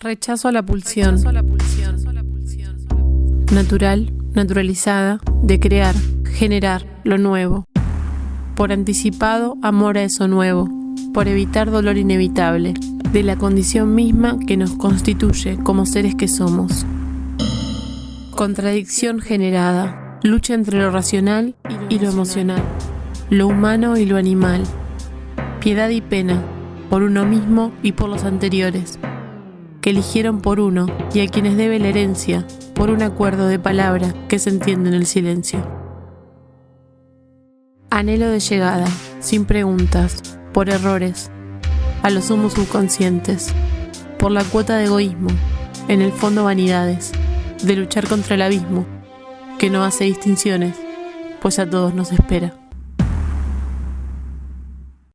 Rechazo a la pulsión. Natural, naturalizada, de crear, generar lo nuevo. Por anticipado, amor a eso nuevo. Por evitar dolor inevitable, de la condición misma que nos constituye como seres que somos. Contradicción generada, lucha entre lo racional y lo emocional, lo humano y lo animal. Piedad y pena, por uno mismo y por los anteriores que eligieron por uno y a quienes debe la herencia por un acuerdo de palabra que se entiende en el silencio. Anhelo de llegada, sin preguntas, por errores, a los humos subconscientes, por la cuota de egoísmo, en el fondo vanidades, de luchar contra el abismo, que no hace distinciones, pues a todos nos espera.